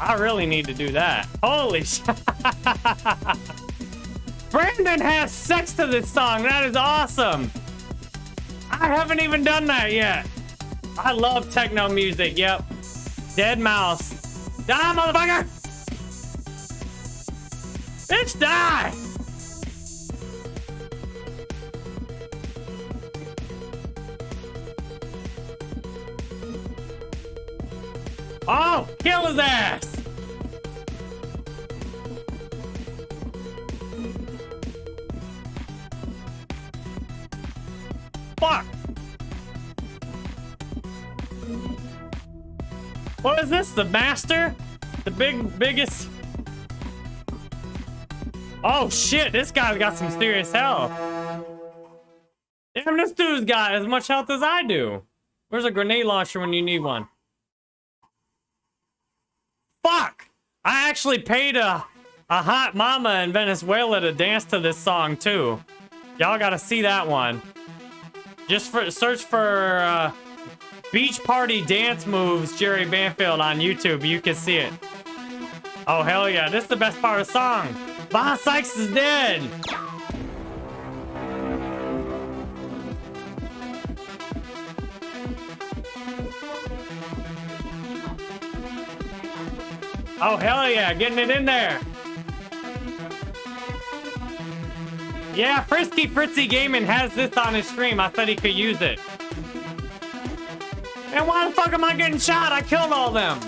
I really need to do that. Holy shit! Brandon has sex to this song. That is awesome. I haven't even done that yet. I love techno music. Yep. Deadmau5. Die, motherfucker! Bitch, die! Oh, kill his ass! Fuck! What is this? The master? The big, biggest... Oh shit, this guy's got some serious health. Damn, this dude's got as much health as I do. Where's a grenade launcher when you need one? Fuck! I actually paid a, a hot mama in Venezuela to dance to this song too. Y'all gotta see that one. Just for search for uh, Beach Party Dance Moves Jerry Banfield on YouTube. You can see it. Oh, hell yeah. This is the best part of the song. Boss Sykes is dead. Oh, hell yeah. Getting it in there. Yeah, Frisky Fritzy Gaming has this on his stream. I said he could use it. And why the fuck am I getting shot? I killed all them.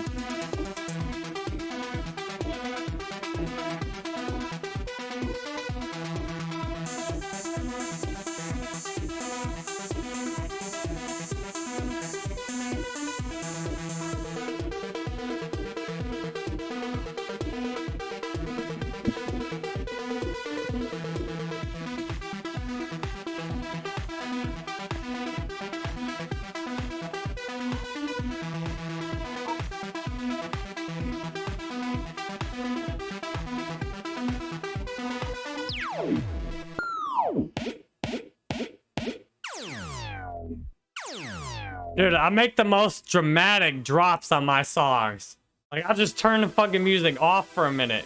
Dude, I make the most dramatic drops on my songs. Like, I'll just turn the fucking music off for a minute.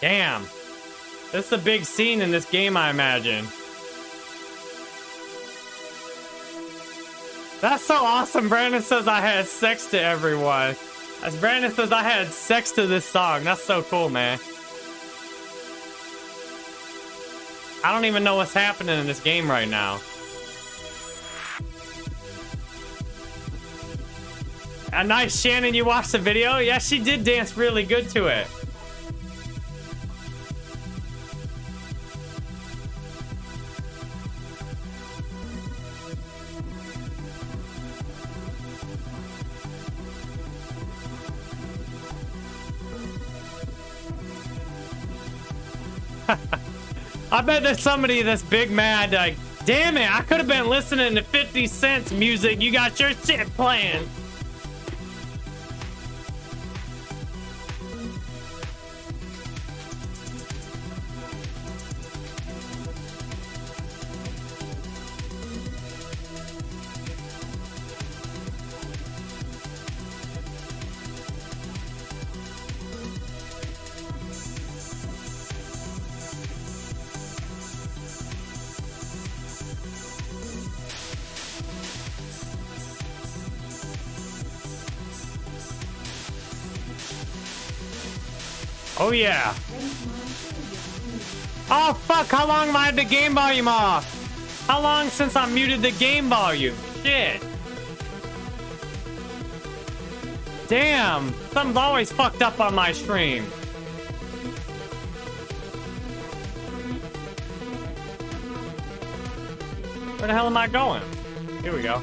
Damn. This is a big scene in this game, I imagine. That's so awesome. Brandon says I had sex to everyone. As Brandon says I had sex to this song. That's so cool, man. I don't even know what's happening in this game right now. A nice Shannon, you watched the video? Yeah, she did dance really good to it. I bet there's somebody that's big mad like, damn it, I could have been listening to 50 Cent's music. You got your shit playing. Oh yeah. Oh fuck, how long have I had the game volume off? How long since I muted the game volume? Shit. Damn, something's always fucked up on my stream. Where the hell am I going? Here we go.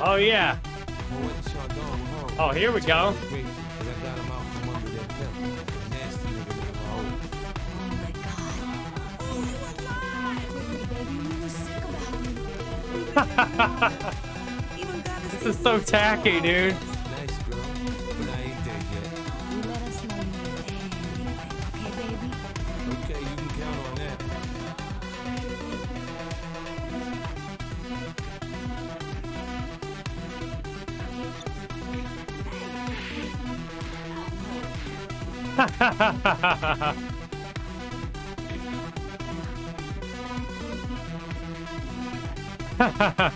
Oh yeah. Well, what y'all doing with home? Oh, here we go. This is so tacky, dude. Hell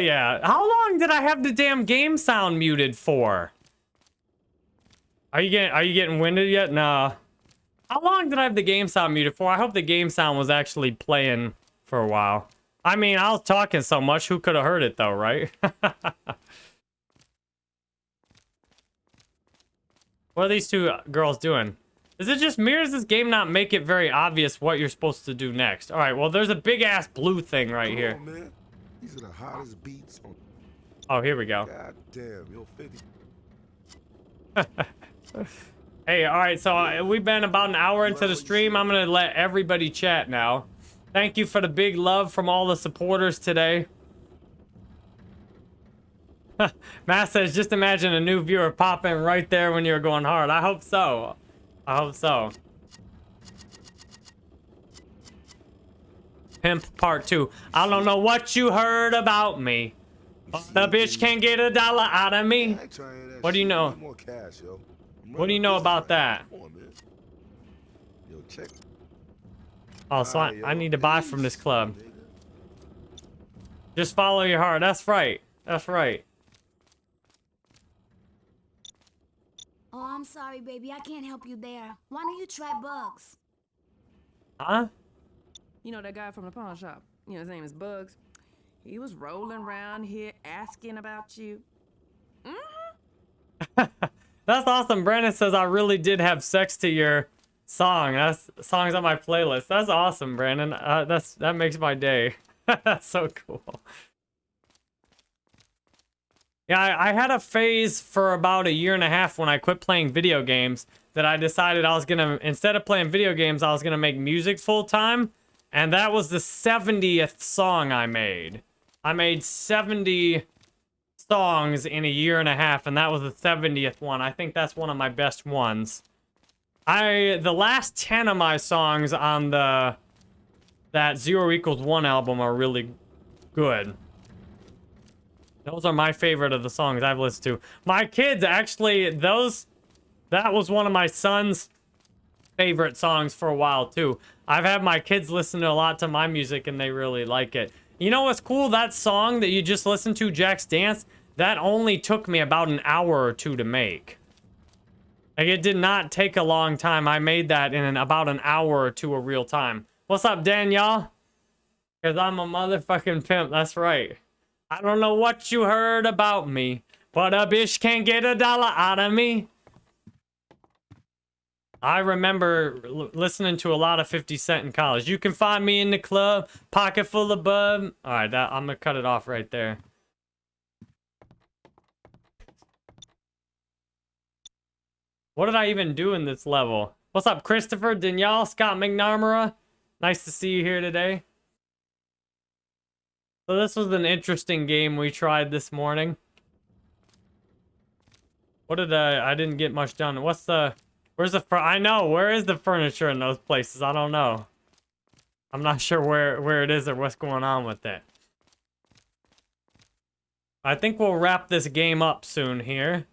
yeah. How long did I have the damn game sound muted for? Are you getting are you getting winded yet? Nah. How long did I have the game sound muted for? I hope the game sound was actually playing for a while. I mean, I was talking so much, who could have heard it though, right? what are these two girls doing? Is it just me or does this game not make it very obvious what you're supposed to do next? All right, well, there's a big ass blue thing right Come here. on, man. These are the hottest beats on. Oh, here we go. God damn, yo, 50. Hey, all right, so uh, we've been about an hour into the stream. I'm going to let everybody chat now. Thank you for the big love from all the supporters today. Matt says, just imagine a new viewer popping right there when you're going hard. I hope so. I hope so. Pimp part two. I don't know what you heard about me. The bitch can't get a dollar out of me. I ain't trying to hear that What do you know? What do you know about that? right now. Come on, man. Yo, check. Oh, so I, I need to buy from this club. Just follow your heart. That's right. That's right. Oh, I'm sorry, baby. I can't help you there. Why don't you try bugs? Huh? You know that guy from the pawn shop? You know, his name is Bugs. He was rolling around here asking about you. Mm -hmm. That's awesome. Brandon says I really did have sex to your song. That's songs on my playlist. That's awesome, Brandon. Uh, that's that makes my day. that's so cool. Yeah, I, I had a phase for about a year and a half when I quit playing video games that I decided I was gonna instead of playing video games, I was gonna make music full time, and that was the 70th song I made. I made 70 songs in a year and a half, and that was the 70th one. I think that's one of my best ones. I the last 10 of my songs on the that zero equals one album are really good. Those are my favorite of the songs I've listened to. My kids actually those that was one of my son's favorite songs for a while too. I've had my kids listen to a lot to my music and they really like it. You know what's cool? That song that you just listened to, Jack's Dance, that only took me about an hour or two to make. Like, it did not take a long time. I made that in an, about an hour or two of real time. What's up, Danielle? Because I'm a motherfucking pimp. That's right. I don't know what you heard about me, but a bitch can't get a dollar out of me. I remember listening to a lot of 50 Cent in college. You can find me in the club, pocket full of bub. All right, that, I'm gonna cut it off right there. What did I even do in this level? What's up, Christopher, Danielle, Scott McNamara? Nice to see you here today. So this was an interesting game we tried this morning. What did I... I didn't get much done. What's the... Where's the... I know. Where is the furniture in those places? I don't know. I'm not sure where, where it is or what's going on with it. I think we'll wrap this game up soon here.